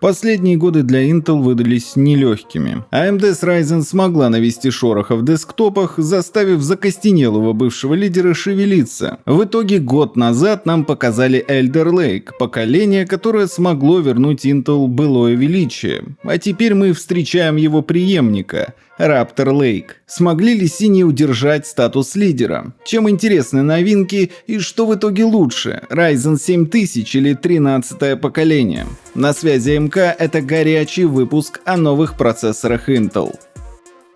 Последние годы для Intel выдались нелегкими. AMD с Ryzen смогла навести шороха в десктопах, заставив закостенелого бывшего лидера шевелиться. В итоге год назад нам показали Elder Lake, поколение, которое смогло вернуть Intel былое величие. А теперь мы встречаем его преемника — Raptor Lake. Смогли ли синие удержать статус лидера? Чем интересны новинки и что в итоге лучше, Ryzen 7000 или 13 поколение? На связи МК это горячий выпуск о новых процессорах Intel.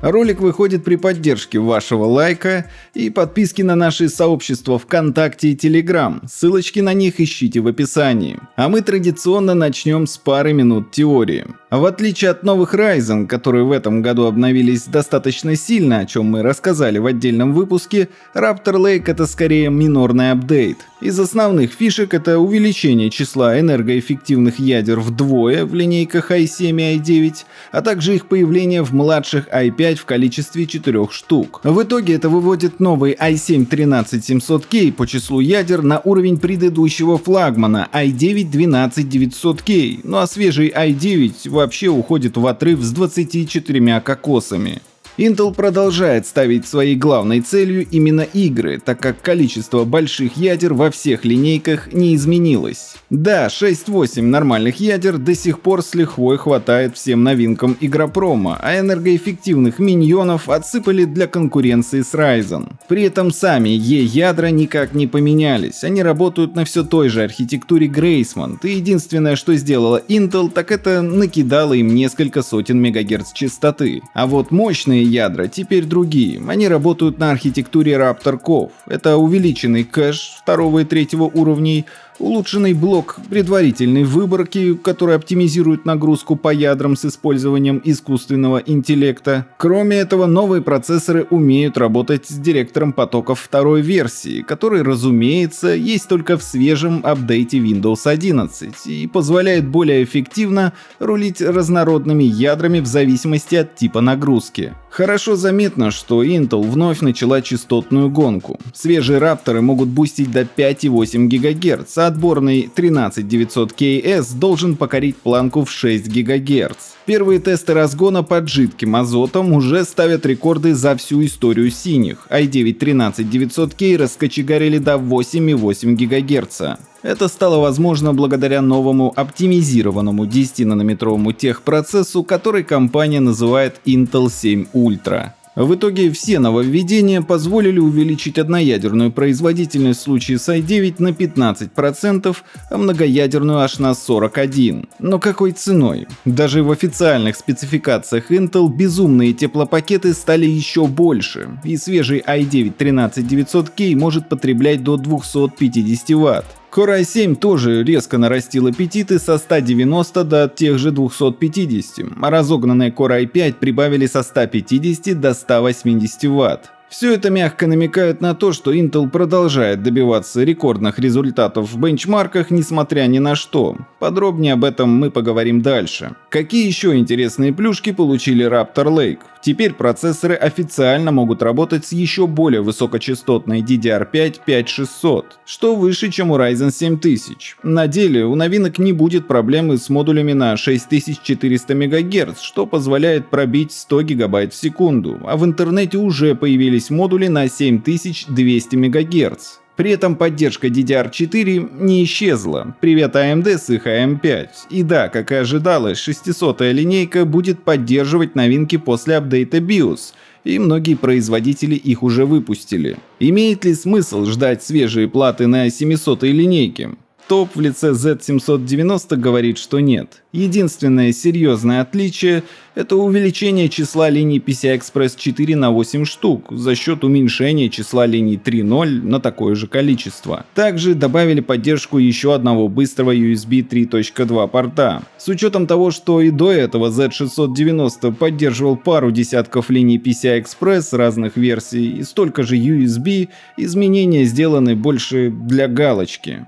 Ролик выходит при поддержке вашего лайка и подписки на наши сообщества ВКонтакте и Телеграм. Ссылочки на них ищите в описании. А мы традиционно начнем с пары минут теории. В отличие от новых Ryzen, которые в этом году обновились достаточно сильно, о чем мы рассказали в отдельном выпуске, Raptor Lake это скорее минорный апдейт. Из основных фишек это увеличение числа энергоэффективных ядер вдвое в линейках i7 и i9, а также их появление в младших i5 в количестве 4 штук. В итоге это выводит новый i7 13700K по числу ядер на уровень предыдущего флагмана i9 12900K, ну а свежий i9 вообще уходит в отрыв с 24 кокосами. Intel продолжает ставить своей главной целью именно игры, так как количество больших ядер во всех линейках не изменилось. Да, 6-8 нормальных ядер до сих пор с лихвой хватает всем новинкам игропрома, а энергоэффективных миньонов отсыпали для конкуренции с Ryzen. При этом сами E-ядра никак не поменялись, они работают на все той же архитектуре Graceman, и единственное, что сделала Intel, так это накидала им несколько сотен мегагерц частоты. А вот мощные ядра теперь другие. Они работают на архитектуре Raptor Cove. Это увеличенный кэш второго и третьего уровней, улучшенный блок предварительной выборки, который оптимизирует нагрузку по ядрам с использованием искусственного интеллекта. Кроме этого, новые процессоры умеют работать с директором потоков второй версии, который, разумеется, есть только в свежем апдейте Windows 11 и позволяет более эффективно рулить разнородными ядрами в зависимости от типа нагрузки. Хорошо заметно, что Intel вновь начала частотную гонку. Свежие рапторы могут бустить до 5,8 ГГц, а отборный 13900KS должен покорить планку в 6 ГГц. Первые тесты разгона под жидким азотом уже ставят рекорды за всю историю синих. i9 13900K раскочегарили до 8,8 ГГц. Это стало возможно благодаря новому оптимизированному 10-нанометровому техпроцессу, который компания называет Intel 7 Ultra. В итоге все нововведения позволили увеличить одноядерную производительность в случае с i9 на 15%, а многоядерную аж на 41%. Но какой ценой? Даже в официальных спецификациях Intel безумные теплопакеты стали еще больше, и свежий i9 13900K может потреблять до 250 Вт. Core i7 тоже резко нарастил аппетиты со 190 до тех же 250, а разогнанные Core i5 прибавили со 150 до 180 Вт. Все это мягко намекает на то, что Intel продолжает добиваться рекордных результатов в бенчмарках, несмотря ни на что. Подробнее об этом мы поговорим дальше. Какие еще интересные плюшки получили Raptor Lake? Теперь процессоры официально могут работать с еще более высокочастотной DDR5 5600, что выше, чем у Ryzen 7000. На деле у новинок не будет проблемы с модулями на 6400 МГц, что позволяет пробить 100 ГБ в секунду, а в интернете уже появились модули на 7200 МГц. При этом поддержка DDR4 не исчезла. Привет AMD с их AM5. И да, как и ожидалось, 600-я линейка будет поддерживать новинки после апдейта BIOS, и многие производители их уже выпустили. Имеет ли смысл ждать свежие платы на 700-й линейке? Топ в лице Z790 говорит, что нет. Единственное серьезное отличие – это увеличение числа линий PCI-Express 4 на 8 штук за счет уменьшения числа линий 3.0 на такое же количество. Также добавили поддержку еще одного быстрого USB 3.2 порта. С учетом того, что и до этого Z690 поддерживал пару десятков линий PCI-Express разных версий и столько же USB, изменения сделаны больше для галочки.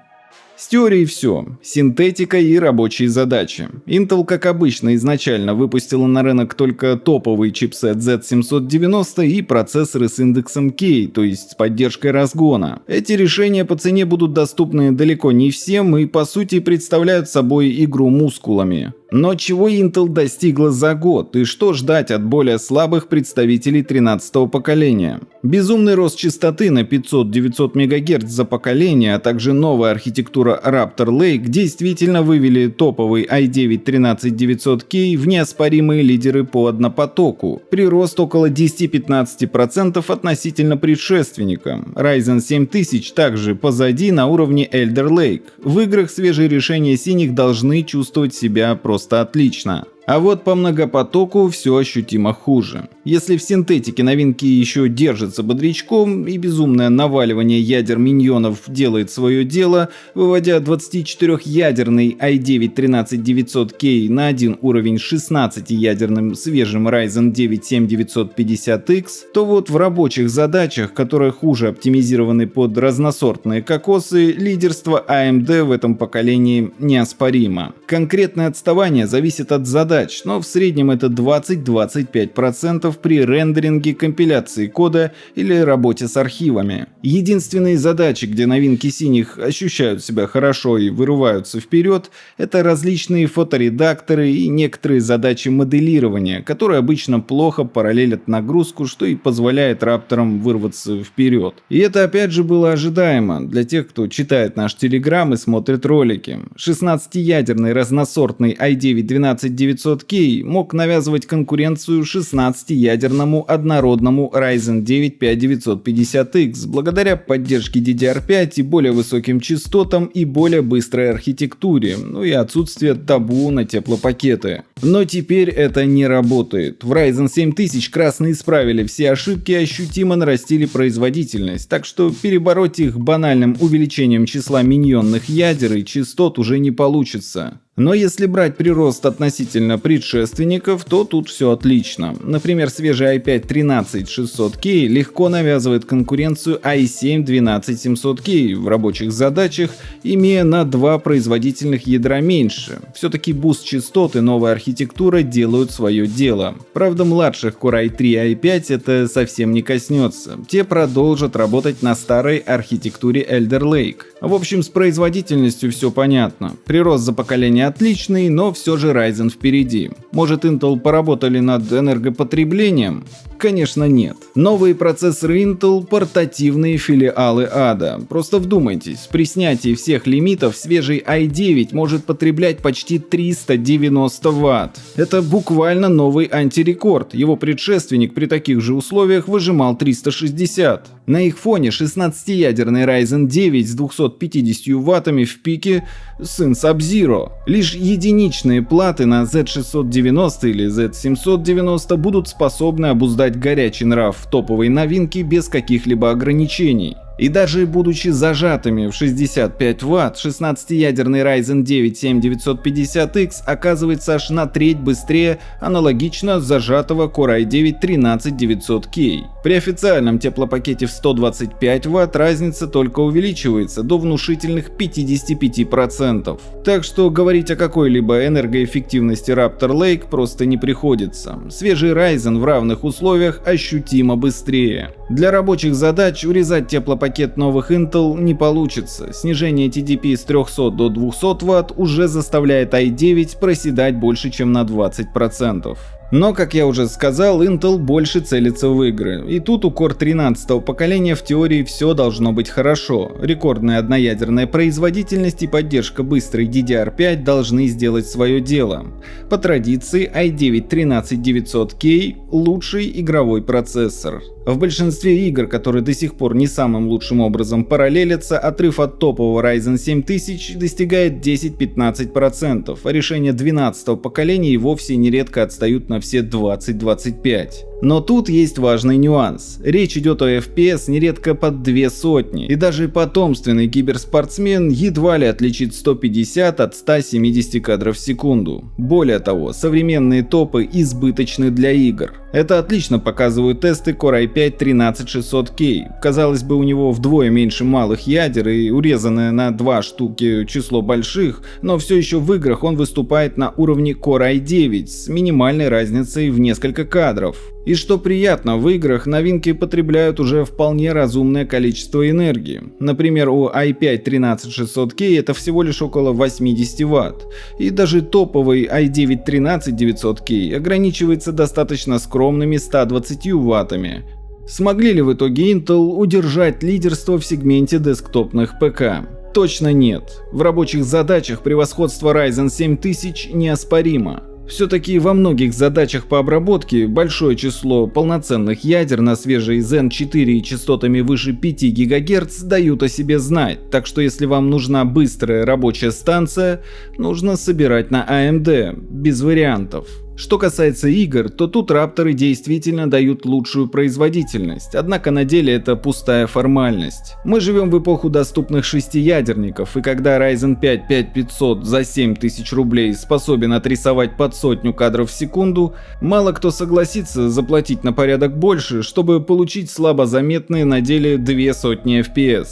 С теорией все. Синтетика и рабочие задачи. Intel, как обычно, изначально выпустила на рынок только топовый чипсет Z790 и процессоры с индексом K, то есть с поддержкой разгона. Эти решения по цене будут доступны далеко не всем и по сути представляют собой игру мускулами. Но чего Intel достигла за год и что ждать от более слабых представителей 13-го поколения? Безумный рост частоты на 500-900 МГц за поколение, а также новая архитектура Raptor Lake действительно вывели топовый i9-13900K в неоспоримые лидеры по однопотоку. Прирост около 10-15% относительно предшественника. Ryzen 7000 также позади на уровне Elder Lake. В играх свежие решения синих должны чувствовать себя просто отлично. А вот по многопотоку все ощутимо хуже. Если в синтетике новинки еще держатся бодрячком и безумное наваливание ядер миньонов делает свое дело, выводя 24-ядерный i9-13900K на один уровень с 16-ядерным свежим Ryzen 9 7950X, то вот в рабочих задачах, которые хуже оптимизированы под разносортные кокосы, лидерство AMD в этом поколении неоспоримо. Конкретное отставание зависит от задач задач, но в среднем это 20-25% при рендеринге, компиляции кода или работе с архивами. Единственные задачи, где новинки синих ощущают себя хорошо и вырываются вперед, это различные фоторедакторы и некоторые задачи моделирования, которые обычно плохо параллелят нагрузку, что и позволяет рапторам вырваться вперед. И это опять же было ожидаемо для тех, кто читает наш телеграм и смотрит ролики. 16-ядерный разносортный i9 12900 500K мог навязывать конкуренцию 16-ядерному однородному Ryzen 9 5950X благодаря поддержке DDR5 и более высоким частотам и более быстрой архитектуре, ну и отсутствие табу на теплопакеты. Но теперь это не работает. В Ryzen 7000 красные исправили все ошибки и ощутимо нарастили производительность, так что перебороть их банальным увеличением числа миньонных ядер и частот уже не получится. Но если брать прирост относительно предшественников, то тут все отлично. Например, свежий i5 13600K легко навязывает конкуренцию i7 12700K в рабочих задачах, имея на два производительных ядра меньше. Все-таки буст частот и новая архитектура делают свое дело. Правда, младших Core i3 и i5 это совсем не коснется. Те продолжат работать на старой архитектуре Alder Lake. В общем, с производительностью все понятно. Прирост за поколение отличный, но все же Ryzen впереди. Может Intel поработали над энергопотреблением? Конечно нет. Новые процессоры Intel – портативные филиалы ада. Просто вдумайтесь, при снятии всех лимитов свежий i9 может потреблять почти 390 Вт. Это буквально новый антирекорд. Его предшественник при таких же условиях выжимал 360. На их фоне 16-ядерный Ryzen 9 с 250 ваттами в пике сын Sub-Zero. Лишь единичные платы на Z690 или Z790 будут способны обуздать горячий нрав топовой новинки без каких-либо ограничений. И даже будучи зажатыми в 65 Вт, 16-ядерный Ryzen 9 7950X оказывается аж на треть быстрее аналогично зажатого Core i9 13900K. При официальном теплопакете в 125 Вт разница только увеличивается до внушительных 55%. Так что говорить о какой-либо энергоэффективности Raptor Lake просто не приходится. Свежий Ryzen в равных условиях ощутимо быстрее. Для рабочих задач урезать теплопакет пакет новых Intel не получится. Снижение TDP с 300 до 200 Вт уже заставляет i9 проседать больше чем на 20%. Но, как я уже сказал, Intel больше целится в игры. И тут у Core 13 поколения в теории все должно быть хорошо. Рекордная одноядерная производительность и поддержка быстрой DDR5 должны сделать свое дело. По традиции i9 13900K лучший игровой процессор. В большинстве игр, которые до сих пор не самым лучшим образом параллелятся, отрыв от топового Ryzen 7000 достигает 10-15%, а решения 12 поколения и вовсе нередко отстают на все 20-25%. Но тут есть важный нюанс. Речь идет о FPS нередко под две сотни, и даже потомственный киберспортсмен едва ли отличит 150 от 170 кадров в секунду. Более того, современные топы избыточны для игр. Это отлично показывают тесты Core i5 13600K. Казалось бы, у него вдвое меньше малых ядер и урезанное на два штуки число больших, но все еще в играх он выступает на уровне Core i9 с минимальной разницей в несколько кадров. И что приятно, в играх новинки потребляют уже вполне разумное количество энергии. Например, у i5 13600K это всего лишь около 80 Вт. И даже топовый i9 13900K ограничивается достаточно скромными 120 Ваттами. Смогли ли в итоге Intel удержать лидерство в сегменте десктопных ПК? Точно нет. В рабочих задачах превосходство Ryzen 7000 неоспоримо. Все-таки во многих задачах по обработке большое число полноценных ядер на свежей Zen 4 частотами выше 5 ГГц дают о себе знать, так что если вам нужна быстрая рабочая станция, нужно собирать на AMD, без вариантов. Что касается игр, то тут рапторы действительно дают лучшую производительность, однако на деле это пустая формальность. Мы живем в эпоху доступных шестиядерников, и когда Ryzen 5 5500 за 7000 рублей способен отрисовать под сотню кадров в секунду, мало кто согласится заплатить на порядок больше, чтобы получить слабо заметные на деле две сотни FPS.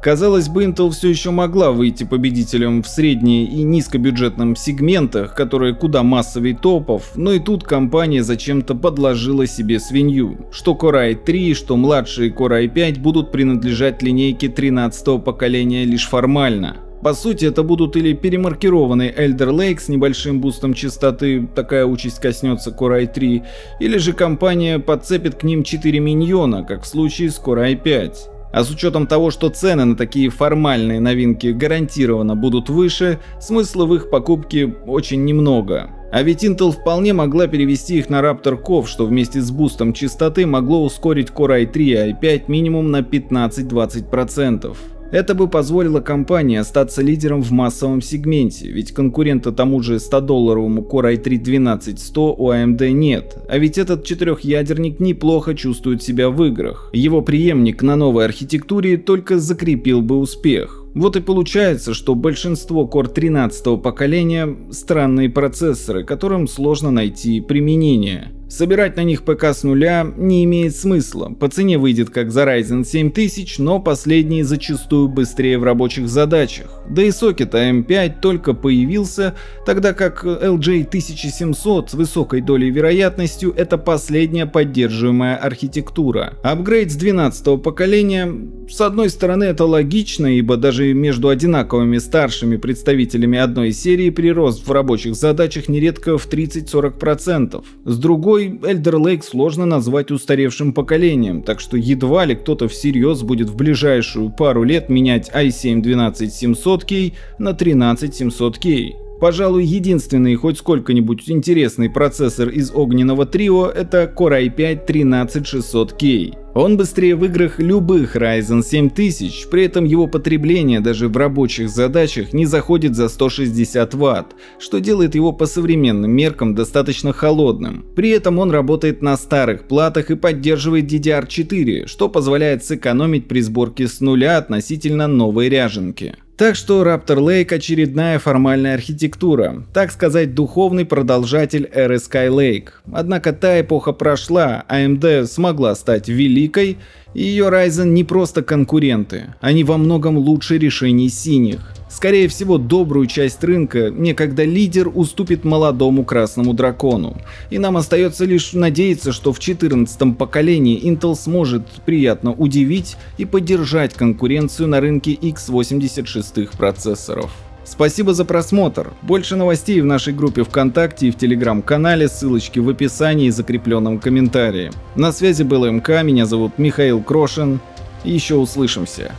Казалось бы, Intel все еще могла выйти победителем в средне- и низкобюджетном сегментах, которые куда массовее топов, но и тут компания зачем-то подложила себе свинью. Что Core i3, что младшие Core i5 будут принадлежать линейке 13 поколения лишь формально. По сути, это будут или перемаркированный Elder Lake с небольшим бустом частоты, такая участь коснется Core i3, или же компания подцепит к ним 4 миньона, как в случае с Core i5. А с учетом того, что цены на такие формальные новинки гарантированно будут выше, смысла в их покупке очень немного. А ведь Intel вполне могла перевести их на Raptor Cove, что вместе с бустом частоты могло ускорить Core i3 и i5 минимум на 15-20%. Это бы позволило компании остаться лидером в массовом сегменте, ведь конкурента тому же 100-долларовому Core i3-12100 у AMD нет, а ведь этот четырехъядерник неплохо чувствует себя в играх. Его преемник на новой архитектуре только закрепил бы успех. Вот и получается, что большинство Core 13 поколения – странные процессоры, которым сложно найти применение. Собирать на них ПК с нуля не имеет смысла, по цене выйдет как за Ryzen 7000, но последний зачастую быстрее в рабочих задачах. Да и сокет AM5 только появился, тогда как LJ 1700 с высокой долей вероятностью это последняя поддерживаемая архитектура. Апгрейд с 12 поколения, с одной стороны это логично, ибо даже между одинаковыми старшими представителями одной серии прирост в рабочих задачах нередко в 30-40%. С другой Второй Эльдер Лейк сложно назвать устаревшим поколением, так что едва ли кто-то всерьез будет в ближайшую пару лет менять i7 12700K на 13700K. Пожалуй, единственный хоть сколько-нибудь интересный процессор из огненного трио это Core i5 13600K. Он быстрее в играх любых Ryzen 7000, при этом его потребление даже в рабочих задачах не заходит за 160 Вт, что делает его по современным меркам достаточно холодным. При этом он работает на старых платах и поддерживает DDR4, что позволяет сэкономить при сборке с нуля относительно новой ряженки. Так что Raptor Lake очередная формальная архитектура, так сказать духовный продолжатель эры Skylake. Однако та эпоха прошла, AMD смогла стать великой, и ее Ryzen не просто конкуренты, они во многом лучше решений синих. Скорее всего, добрую часть рынка некогда лидер уступит молодому красному дракону. И нам остается лишь надеяться, что в 14 поколении Intel сможет приятно удивить и поддержать конкуренцию на рынке x86 процессоров. Спасибо за просмотр. Больше новостей в нашей группе ВКонтакте и в Телеграм-канале, ссылочки в описании и закрепленном комментарии. На связи был МК, меня зовут Михаил Крошин. Еще услышимся.